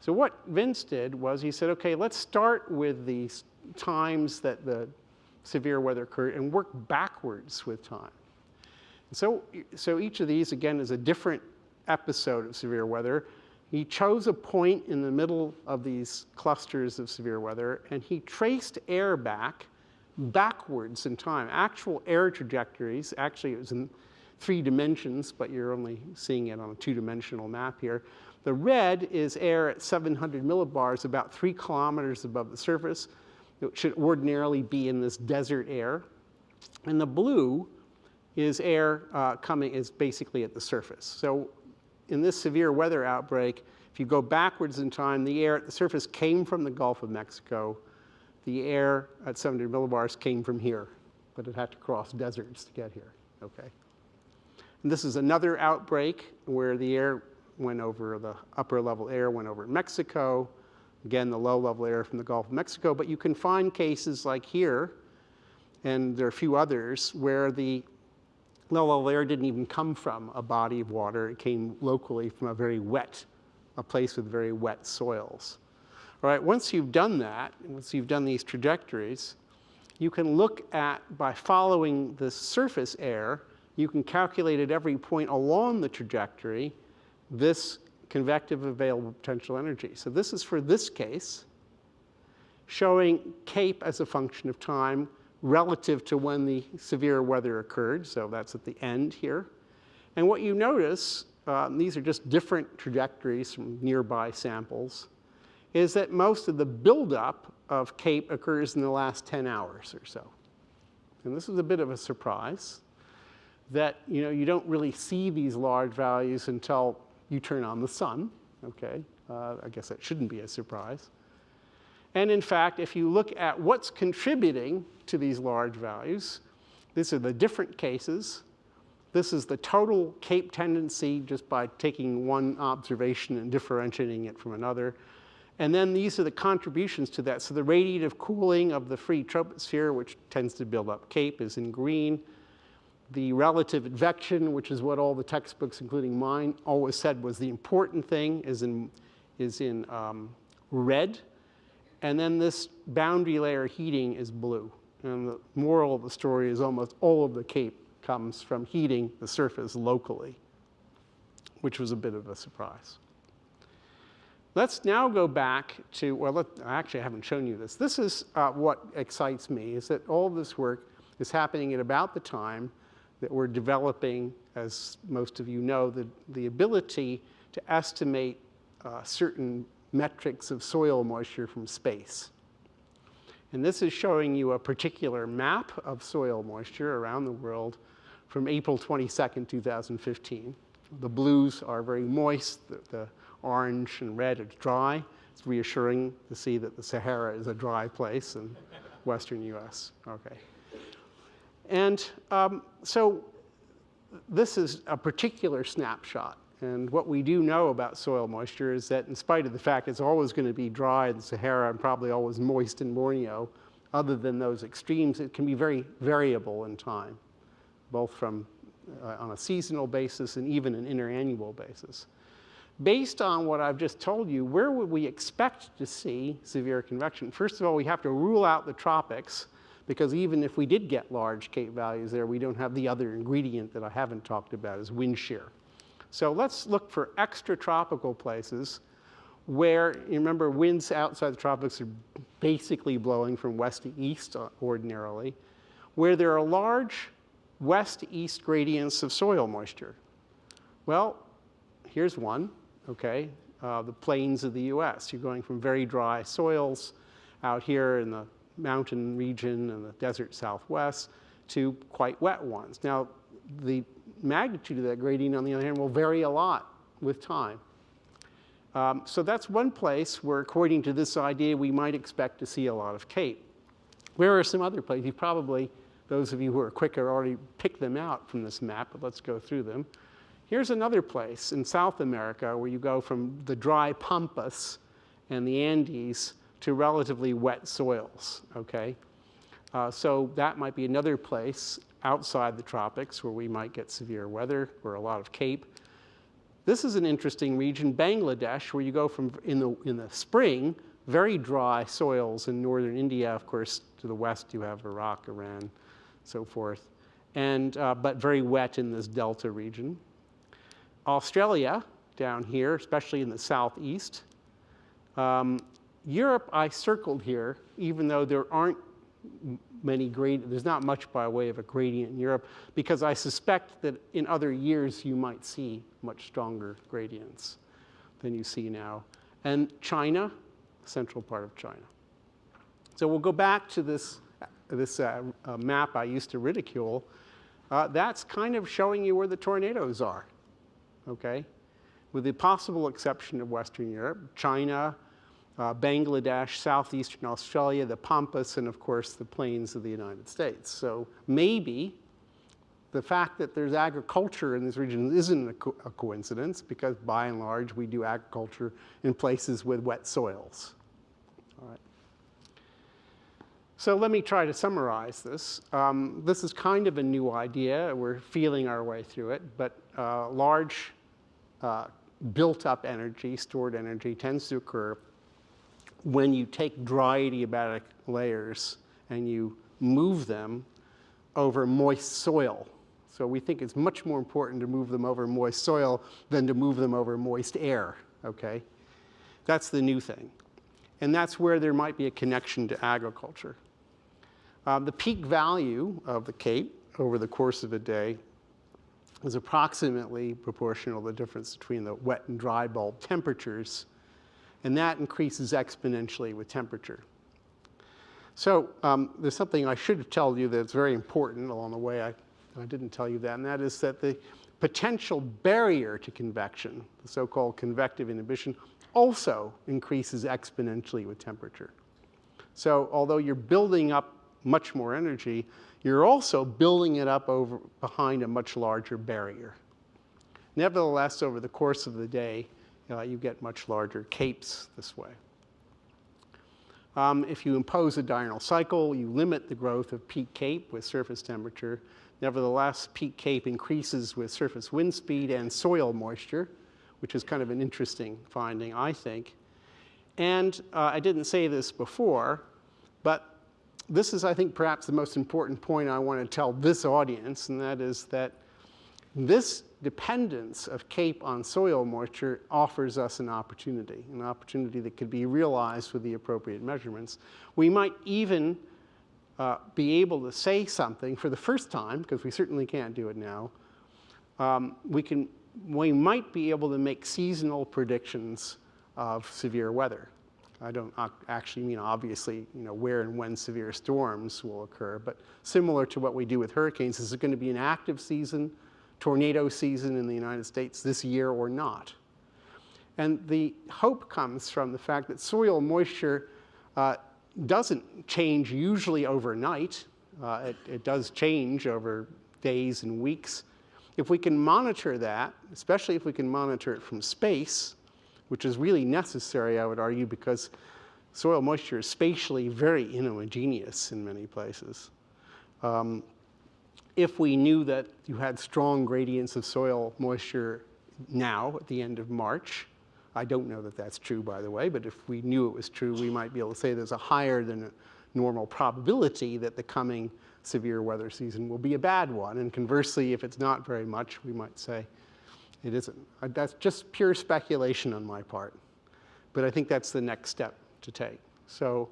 Speaker 2: So what Vince did was he said, okay, let's start with the times that the severe weather occurred and work backwards with time. So, so each of these, again, is a different episode of severe weather. He chose a point in the middle of these clusters of severe weather, and he traced air back backwards in time. Actual air trajectories, actually it was in three dimensions, but you're only seeing it on a two-dimensional map here. The red is air at 700 millibars, about three kilometers above the surface. It should ordinarily be in this desert air. And the blue is air uh, coming, is basically at the surface. So in this severe weather outbreak, if you go backwards in time, the air at the surface came from the Gulf of Mexico. The air at 700 millibars came from here, but it had to cross deserts to get here, okay? And this is another outbreak where the air went over, the upper level air went over Mexico. Again, the low level air from the Gulf of Mexico, but you can find cases like here, and there are a few others, where the low level air didn't even come from a body of water. It came locally from a very wet, a place with very wet soils. All right, once you've done that, once you've done these trajectories, you can look at, by following the surface air, you can calculate at every point along the trajectory this convective available potential energy. So this is for this case, showing CAPE as a function of time relative to when the severe weather occurred. So that's at the end here. And what you notice, um, these are just different trajectories from nearby samples, is that most of the buildup of CAPE occurs in the last 10 hours or so. And this is a bit of a surprise that you know you don't really see these large values until you turn on the sun. Okay, uh, I guess that shouldn't be a surprise. And in fact, if you look at what's contributing to these large values, these are the different cases. This is the total CAPE tendency just by taking one observation and differentiating it from another. And then these are the contributions to that. So the radiative cooling of the free troposphere, which tends to build up CAPE, is in green. The relative advection, which is what all the textbooks, including mine, always said was the important thing, is in, is in um, red. And then this boundary layer heating is blue. And the moral of the story is almost all of the CAPE comes from heating the surface locally, which was a bit of a surprise. Let's now go back to, well, let, actually I haven't shown you this. This is uh, what excites me, is that all this work is happening at about the time that we're developing, as most of you know, the, the ability to estimate uh, certain metrics of soil moisture from space. And this is showing you a particular map of soil moisture around the world from April 22nd, 2015. The blues are very moist, the, the orange and red, it's dry. It's reassuring to see that the Sahara is a dry place in western US. Okay. And um, so this is a particular snapshot. And what we do know about soil moisture is that in spite of the fact it's always going to be dry in the Sahara and probably always moist in Borneo, other than those extremes, it can be very variable in time, both from uh, on a seasonal basis and even an interannual basis based on what I've just told you, where would we expect to see severe convection? First of all, we have to rule out the tropics because even if we did get large K values there, we don't have the other ingredient that I haven't talked about is wind shear. So let's look for extratropical places where, you remember, winds outside the tropics are basically blowing from west to east uh, ordinarily, where there are large west-east gradients of soil moisture. Well, here's one okay? Uh, the plains of the US. You're going from very dry soils out here in the mountain region and the desert southwest to quite wet ones. Now, the magnitude of that gradient, on the other hand, will vary a lot with time. Um, so that's one place where, according to this idea, we might expect to see a lot of CAPE. Where are some other places? You probably, those of you who are quicker, already picked them out from this map, but let's go through them. Here's another place in South America where you go from the dry pampas and the Andes to relatively wet soils, okay? Uh, so that might be another place outside the tropics where we might get severe weather or a lot of CAPE. This is an interesting region, Bangladesh, where you go from in the, in the spring, very dry soils in northern India. Of course, to the west you have Iraq, Iran, so forth, and, uh, but very wet in this delta region. Australia, down here, especially in the southeast. Um, Europe, I circled here, even though there aren't many grade, there's not much by way of a gradient in Europe, because I suspect that in other years you might see much stronger gradients than you see now. And China, central part of China. So we'll go back to this, this uh, uh, map I used to ridicule. Uh, that's kind of showing you where the tornadoes are, okay? With the possible exception of Western Europe, China, uh, Bangladesh, southeastern Australia, the Pampas, and of course the plains of the United States. So maybe the fact that there's agriculture in this region isn't a, co a, coincidence because by and large we do agriculture in places with wet soils. All right. So let me try to summarize this. Um, this is kind of a new idea. We're feeling our way through it, but uh, large uh, built up energy, stored energy tends to occur when you take dry adiabatic layers and you move them over moist soil. So we think it's much more important to move them over moist soil than to move them over moist air, okay? That's the new thing. And that's where there might be a connection to agriculture. Um, the peak value of the CAPE over the course of a day is approximately proportional to the difference between the wet and dry bulb temperatures and that increases exponentially with temperature. So um, there's something I should have told you that's very important along the way. I, I didn't tell you that, and that is that the potential barrier to convection, the so-called convective inhibition, also increases exponentially with temperature. So although you're building up much more energy, you're also building it up over behind a much larger barrier. Nevertheless, over the course of the day, uh, you get much larger capes this way. Um, if you impose a diurnal cycle, you limit the growth of peak cape with surface temperature. Nevertheless, peak cape increases with surface wind speed and soil moisture, which is kind of an interesting finding, I think. And uh, I didn't say this before, but this is, I think, perhaps the most important point I want to tell this audience, and that is that this dependence of CAPE on soil moisture offers us an opportunity, an opportunity that could be realized with the appropriate measurements. We might even uh, be able to say something for the first time, because we certainly can't do it now, um, we, can, we might be able to make seasonal predictions of severe weather. I don't actually mean obviously, you know, where and when severe storms will occur, but similar to what we do with hurricanes, is it going to be an active season? Tornado season in the United States this year or not. And the hope comes from the fact that soil moisture uh, doesn't change usually overnight. Uh, it, it does change over days and weeks. If we can monitor that, especially if we can monitor it from space, which is really necessary, I would argue, because soil moisture is spatially very inhomogeneous in many places. Um, if we knew that you had strong gradients of soil moisture now at the end of March, I don't know that that's true, by the way, but if we knew it was true, we might be able to say there's a higher than normal probability that the coming severe weather season will be a bad one. And conversely, if it's not very much, we might say it isn't. Uh, that's just pure speculation on my part. But I think that's the next step to take. So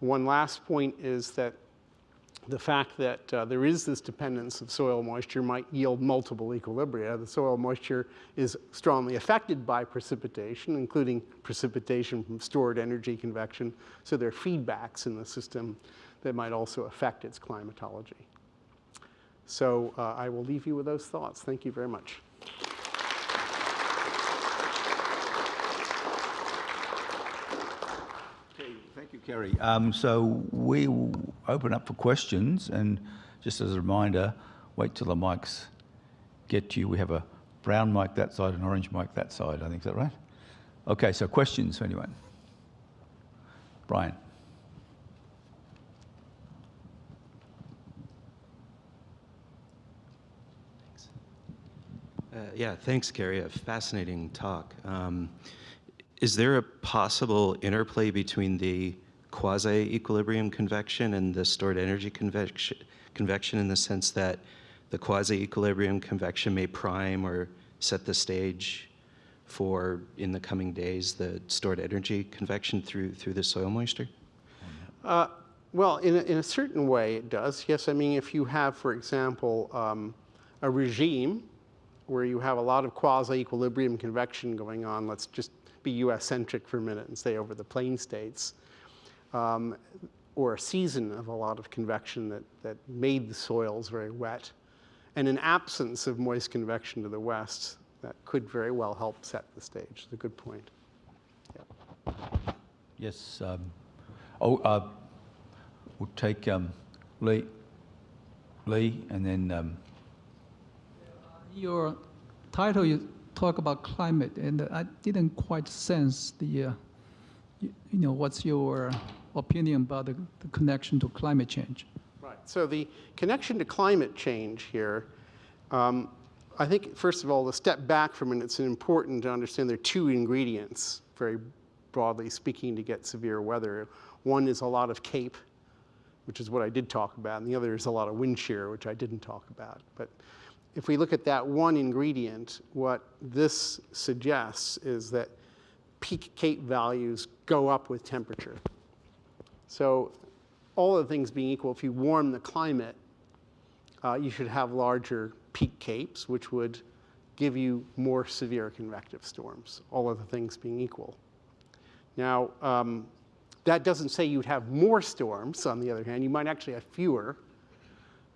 Speaker 2: one last point is that the fact that uh, there is this dependence of soil moisture might yield multiple equilibria. The soil moisture is strongly affected by precipitation, including precipitation from stored energy convection. So there are feedbacks in the system that might also affect its climatology. So uh, I will leave you with those thoughts. Thank you very much.
Speaker 1: Okay, thank you, Kerry. Um, so we will open up for questions, and just as a reminder, wait till the mics get to you. We have a brown mic that side, an orange mic that side. I think is that right? Okay, so questions for anyone? Brian.
Speaker 3: Uh, yeah, thanks, Kerry. A fascinating talk. Um, is there a possible interplay between the quasi-equilibrium convection and the stored energy convection, convection in the sense that the quasi-equilibrium convection may prime or set the stage for, in the coming days, the stored energy convection through, through the soil moisture?
Speaker 2: Uh, well, in a, in a certain way, it does. Yes, I mean, if you have, for example, um, a regime where you have a lot of quasi-equilibrium convection going on, let's just be US-centric for a minute and say over the plain states, um, or a season of a lot of convection that, that made the soils very wet, and an absence of moist convection to the west, that could very well help set the stage. It's a good point. Yeah.
Speaker 1: Yes. Um, oh, uh, we'll take um, Lee. Lee, and then um,
Speaker 4: Your title, you talk about climate, and I didn't quite sense the, uh, you, you know, what's your opinion about the, the connection to climate change?
Speaker 2: Right. So the connection to climate change here, um, I think, first of all, to step back from it, it's important to understand there are two ingredients, very broadly speaking, to get severe weather. One is a lot of CAPE, which is what I did talk about, and the other is a lot of wind shear, which I didn't talk about. But if we look at that one ingredient, what this suggests is that peak CAPE values go up with temperature. So all the things being equal, if you warm the climate, uh, you should have larger peak capes, which would give you more severe convective storms, all other things being equal. Now, um, that doesn't say you'd have more storms, on the other hand. You might actually have fewer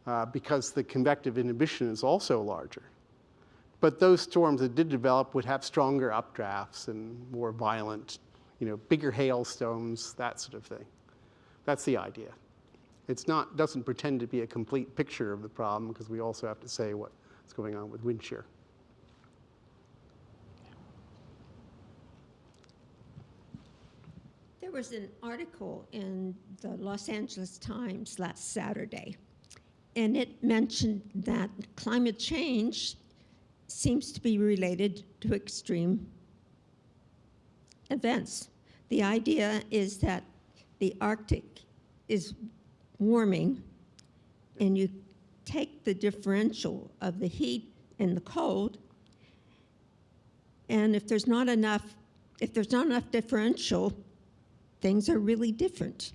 Speaker 2: uh, because the convective inhibition is also larger. But those storms that did develop would have stronger updrafts and more violent, you know, bigger hailstones, that sort of thing. That's the idea. It's not, doesn't pretend to be a complete picture of the problem because we also have to say what's going on with wind shear.
Speaker 5: There was an article in the Los Angeles Times last Saturday, and it mentioned that climate change seems to be related to extreme events. The idea is that the Arctic is warming, and you take the differential of the heat and the cold, and if there's not enough, if there's not enough differential, things are really different.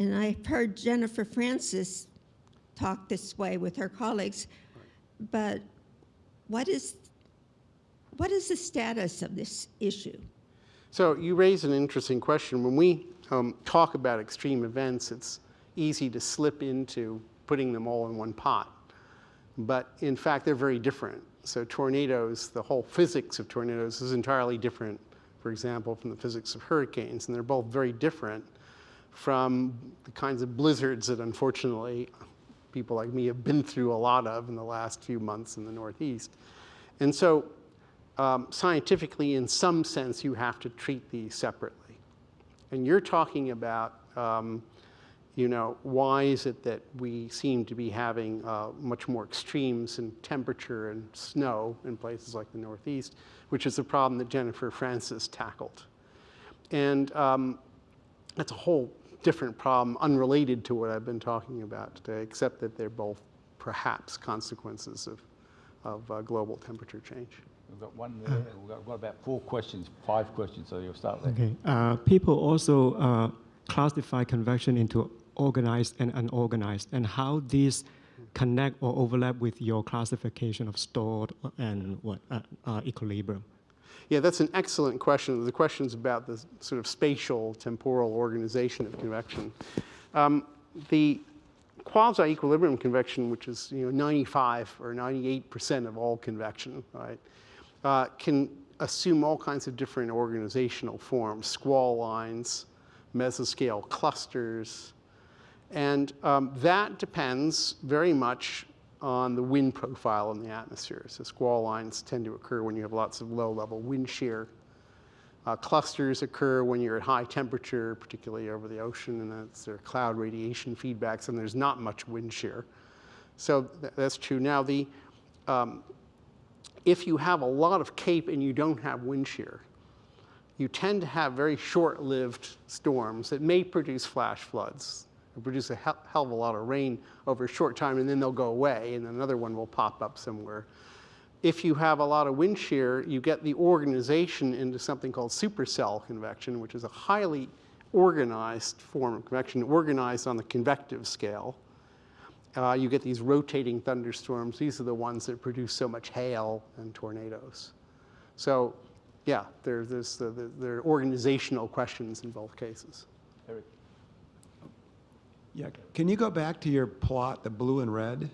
Speaker 5: And I've heard Jennifer Francis talk this way with her colleagues, but what is, what is the status of this issue?
Speaker 2: So you raise an interesting question. When we um, talk about extreme events, it's easy to slip into putting them all in one pot. But in fact, they're very different. So tornadoes, the whole physics of tornadoes is entirely different, for example, from the physics of hurricanes. And they're both very different from the kinds of blizzards that unfortunately people like me have been through a lot of in the last few months in the Northeast. And so um, scientifically, in some sense, you have to treat these separately. And you're talking about, um, you know, why is it that we seem to be having uh, much more extremes in temperature and snow in places like the Northeast, which is a problem that Jennifer Francis tackled. And um, that's a whole different problem unrelated to what I've been talking about today, except that they're both perhaps consequences of, of uh, global temperature change.
Speaker 1: We've got one there. We've got, we've got about four questions, five questions, so you'll start there.
Speaker 6: Okay. Uh, people also uh, classify convection into organized and unorganized, and how these connect or overlap with your classification of stored and what uh, uh, equilibrium.
Speaker 2: Yeah, that's an excellent question. The question's about the sort of spatial temporal organization of convection. Um, the quasi-equilibrium convection, which is you know 95 or 98 percent of all convection, right, uh, can assume all kinds of different organizational forms: squall lines, mesoscale clusters, and um, that depends very much on the wind profile in the atmosphere. So squall lines tend to occur when you have lots of low-level wind shear. Uh, clusters occur when you're at high temperature, particularly over the ocean, and that's there cloud radiation feedbacks, and there's not much wind shear. So th that's true. Now, the, um, if you have a lot of cape and you don't have wind shear, you tend to have very short-lived storms that may produce flash floods. They produce a hell, hell of a lot of rain over a short time, and then they'll go away, and another one will pop up somewhere if you have a lot of wind shear, you get the organization into something called supercell convection, which is a highly organized form of convection, organized on the convective scale. Uh, you get these rotating thunderstorms. These are the ones that produce so much hail and tornadoes. So, yeah, there, there's the, the, there are organizational questions in both cases.
Speaker 1: Eric.
Speaker 7: Yeah, can you go back to your plot, the blue and red?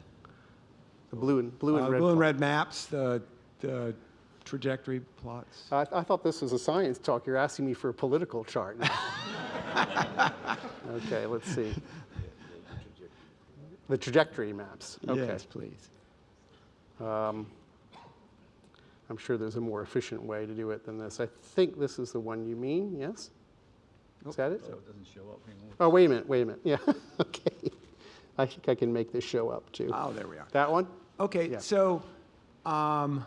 Speaker 2: The blue and, blue and
Speaker 7: Uh,
Speaker 2: red.
Speaker 7: Blue and
Speaker 2: plot.
Speaker 7: red maps, the, the trajectory plots.
Speaker 2: I, I thought this was a science talk. You're asking me for a political chart now. okay, let's see. The trajectory maps. Okay.
Speaker 7: Yes, please.
Speaker 2: Um, I'm sure there's a more efficient way to do it than this. I think this is the one you mean, yes? Is that it?
Speaker 1: So it doesn't show up anymore.
Speaker 2: Oh, wait a minute, wait a minute. Yeah, okay. I think I can make this show up too.
Speaker 7: Oh, there we are.
Speaker 2: That one?
Speaker 7: Okay,
Speaker 2: Yeah.
Speaker 7: so, um,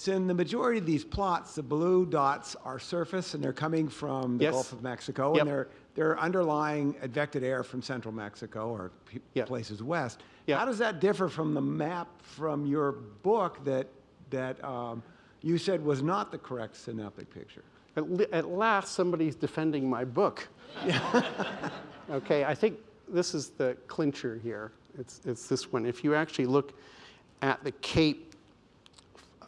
Speaker 7: so in the majority of these plots, the blue dots are surface and they're coming from the
Speaker 2: Yes.
Speaker 7: Gulf of Mexico.
Speaker 2: Yep.
Speaker 7: And they're, they're underlying advected air from central Mexico or p-
Speaker 2: Yeah.
Speaker 7: places west.
Speaker 2: Yeah.
Speaker 7: How does that differ from the map from your book that, that um, you said was not the correct synoptic picture?
Speaker 2: At, at last, somebody's defending my book. okay, I think this is the clincher here. It's, it's this one. If you actually look at the cape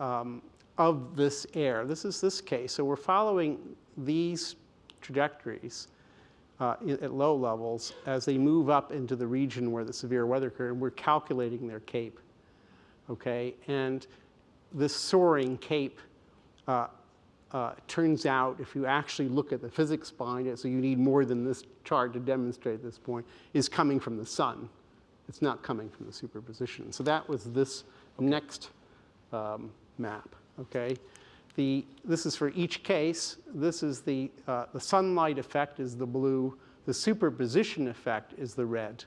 Speaker 2: um, of this air, this is this case. So we're following these trajectories uh, at low levels as they move up into the region where the severe weather occurred, and we're calculating their cape. Okay, and this soaring cape uh, uh, turns out, if you actually look at the physics behind it, so you need more than this chart to demonstrate this point, is coming from the sun. It's not coming from the superposition. So that was this next um, map, okay? The, this is for each case. This is the, uh, the sunlight effect is the blue. The superposition effect is the red,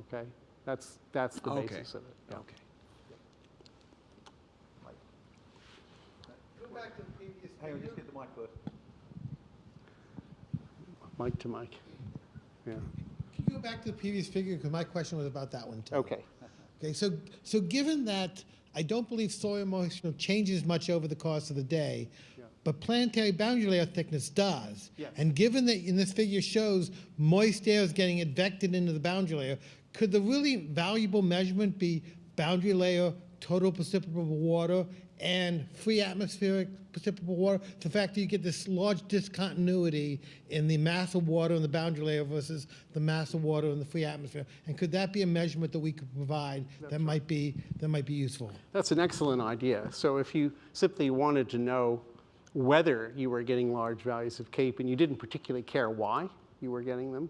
Speaker 2: okay? That's, that's the
Speaker 7: Okay.
Speaker 2: basis of it. yeah.
Speaker 7: Okay.
Speaker 8: Go back to the previous
Speaker 1: Hang on, just get the mic first.
Speaker 2: Mic to mic. Yeah,
Speaker 8: Can you go back to the previous figure, because my question was about that one too.
Speaker 2: okay.
Speaker 8: Okay, so, so given that I don't believe soil moisture changes much over the course of the day, but planetary boundary layer thickness does.
Speaker 2: Yes.
Speaker 8: And given that in this figure shows moist air is getting advected into the boundary layer, could the really valuable measurement be boundary layer, total precipitable water, and free atmospheric precipitable water? The fact that you get this large discontinuity in the mass of water in the boundary layer versus the mass of water in the free atmosphere. And could that be a measurement that we could provide that might be, that might be useful?
Speaker 2: That's an excellent idea. So if you simply wanted to know whether you were getting large values of CAPE and you didn't particularly care why you were getting them,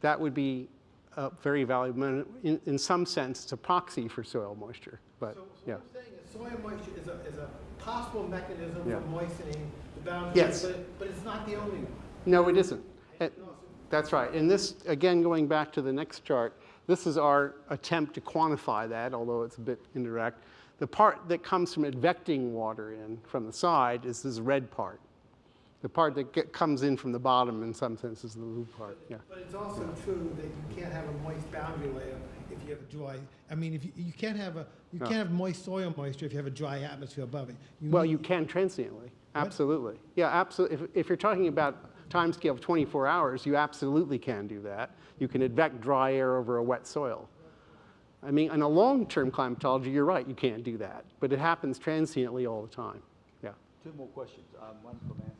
Speaker 2: that would be uh, very valuable. In, in some sense, it's a proxy for soil moisture, but yeah.
Speaker 8: I'm saying is soil moisture is a, is a possible mechanism
Speaker 2: Yeah.
Speaker 8: for moistening the boundary.
Speaker 2: Yes.
Speaker 8: But, but it's not the only one.
Speaker 2: No, it isn't. Uh, That's right. And this, again, going back to the next chart, this is our attempt to quantify that, although it's a bit indirect. The part that comes from advecting water in from the side is this red part. The part that get, comes in from the bottom, in some sense, is the blue part. Yeah.
Speaker 8: But it's also true that you can't have a moist boundary layer if you have a dry, I mean, if you, you can't have a, you can't have moist soil moisture if you have a dry atmosphere above it.
Speaker 2: Well,
Speaker 8: need-
Speaker 2: you can transiently. Absolutely. Yeah, absolutely. If, if you're talking about time scale of 24 hours, you absolutely can do that. You can advect dry air over a wet soil. I mean, in a long-term climatology, you're right, you can't do that. But it happens transiently all the time. Yeah.
Speaker 1: Two more questions, um, one from Anthony.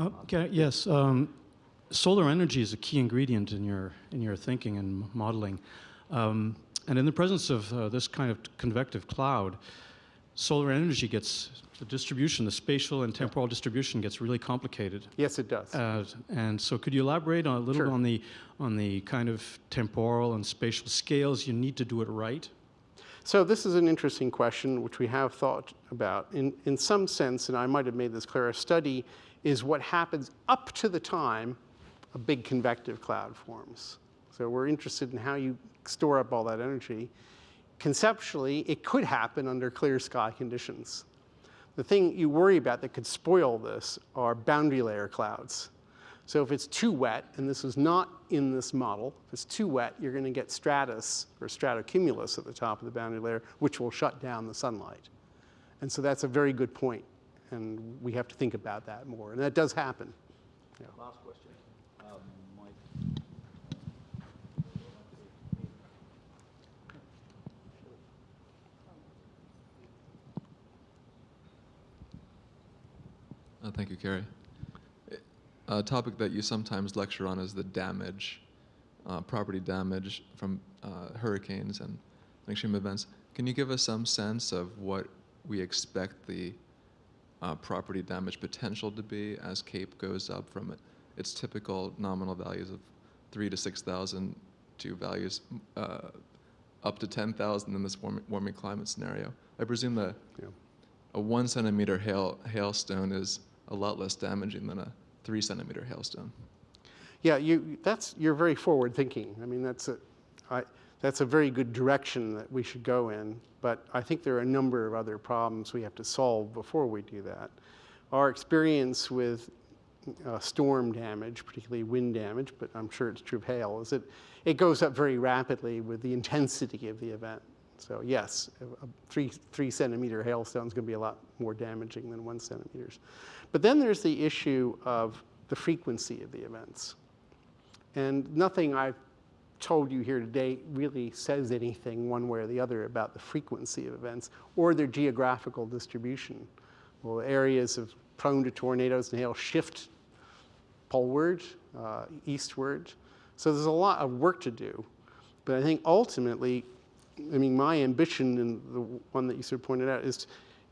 Speaker 9: Uh, I- Yes, um, solar energy is a key ingredient in your in your thinking and modeling, um, and in the presence of uh, this kind of convective cloud, solar energy gets the distribution, the spatial and temporal distribution gets really complicated.
Speaker 2: Yes, it does.
Speaker 9: Uh, and so, could you elaborate on a little
Speaker 2: Sure.
Speaker 9: on the on the kind of temporal and spatial scales you need to do it right?
Speaker 2: So this is an interesting question, which we have thought about. In, in some sense, and I might have made this clear, a study is what happens up to the time a big convective cloud forms. So we're interested in how you store up all that energy. Conceptually, it could happen under clear sky conditions. The thing you worry about that could spoil this are boundary layer clouds. So if it's too wet, and this is not in this model, if it's too wet, you're going to get stratus or stratocumulus at the top of the boundary layer, which will shut down the sunlight. And so that's a very good point, and we have to think about that more. And that does happen.
Speaker 1: Last question. Um, Mike.
Speaker 10: Uh, thank you, Kerry. A topic that you sometimes lecture on is the damage, uh, property damage from uh, hurricanes and extreme events. Can you give us some sense of what we expect the uh, property damage potential to be as CAPE goes up from its typical nominal values of three to 6,000 to values uh, up to 10,000 in this warming, warming climate scenario? I presume that
Speaker 2: Yeah.
Speaker 10: a one centimeter hail, hailstone is a lot less damaging than a three centimeter hailstone.
Speaker 2: Yeah, you, that's, you're very forward thinking. I mean, that's a, I, that's a very good direction that we should go in, but I think there are a number of other problems we have to solve before we do that. Our experience with uh, storm damage, particularly wind damage, but I'm sure it's true of hail, is that it goes up very rapidly with the intensity of the event. So yes, a three, three centimeter hailstone is going to be a lot more damaging than one centimeters. But then there's the issue of the frequency of the events. And nothing I've told you here today really says anything one way or the other about the frequency of events or their geographical distribution. Well, areas of prone to tornadoes and hail shift poleward, uh, eastward. So there's a lot of work to do. But I think ultimately, I mean, my ambition, and the one that you sort of pointed out, is,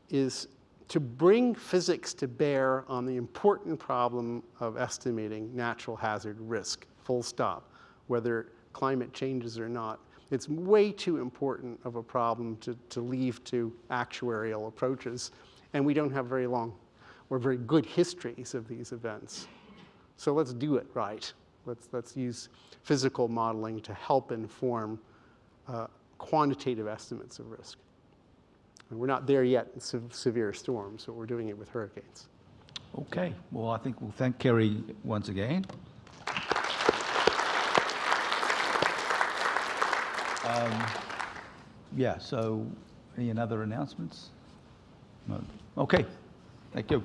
Speaker 2: is to bring physics to bear on the important problem of estimating natural hazard risk, full stop, whether climate changes or not. It's way too important of a problem to, to leave to actuarial approaches, and we don't have very long or very good histories of these events. So let's do it right. Let's, let's use physical modeling to help inform uh, quantitative estimates of risk. And we're not there yet in se- severe storms, but we're doing it with hurricanes.
Speaker 1: Okay, well, I think we'll thank Kerry once again. Um, Yeah, so any other announcements? No. Okay, thank you.